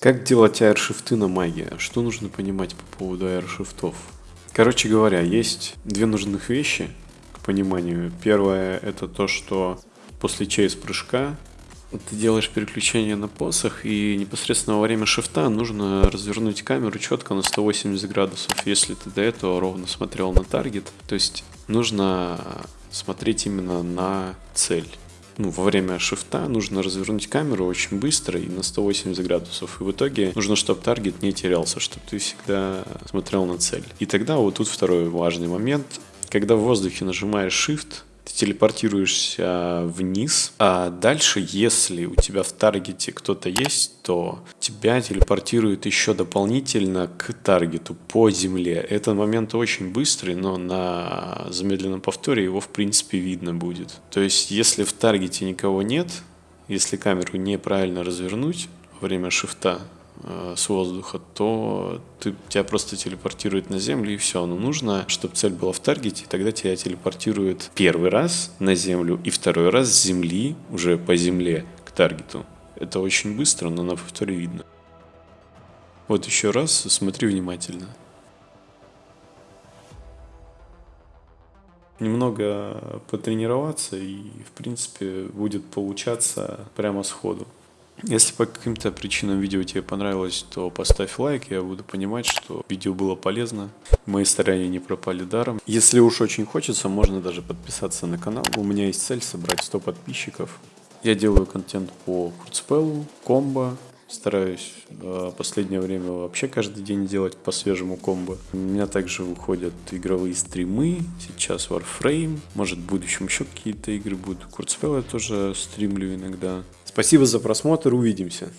Как делать аэршифты на маге? Что нужно понимать по поводу аэршифтов? Короче говоря, есть две нужных вещи к пониманию. Первое это то, что после чейз прыжка ты делаешь переключение на посох, и непосредственно во время шифта нужно развернуть камеру четко на 180 градусов, если ты до этого ровно смотрел на таргет. То есть нужно смотреть именно на цель. Ну, во время шифта нужно развернуть камеру очень быстро и на 180 градусов. И в итоге нужно, чтобы таргет не терялся, чтобы ты всегда смотрел на цель. И тогда вот тут второй важный момент. Когда в воздухе нажимаешь Shift, ты телепортируешься вниз, а дальше, если у тебя в таргете кто-то есть, то тебя телепортирует еще дополнительно к таргету по земле. Этот момент очень быстрый, но на замедленном повторе его в принципе видно будет. То есть, если в таргете никого нет, если камеру неправильно развернуть во время шифта, с воздуха, то ты, тебя просто телепортирует на землю и все. Но нужно, чтобы цель была в таргете, и тогда тебя телепортирует первый раз на землю и второй раз с земли, уже по земле, к таргету. Это очень быстро, но на повторе видно. Вот еще раз смотри внимательно. Немного потренироваться и, в принципе, будет получаться прямо сходу. Если по каким-то причинам видео тебе понравилось, то поставь лайк, я буду понимать, что видео было полезно, мои старания не пропали даром. Если уж очень хочется, можно даже подписаться на канал. У меня есть цель собрать 100 подписчиков. Я делаю контент по курцпелу, комбо, Стараюсь в последнее время вообще каждый день делать по свежему комбо. У меня также выходят игровые стримы, сейчас Warframe, может в будущем еще какие-то игры будут. Курцпел я тоже стримлю иногда. Спасибо за просмотр, увидимся.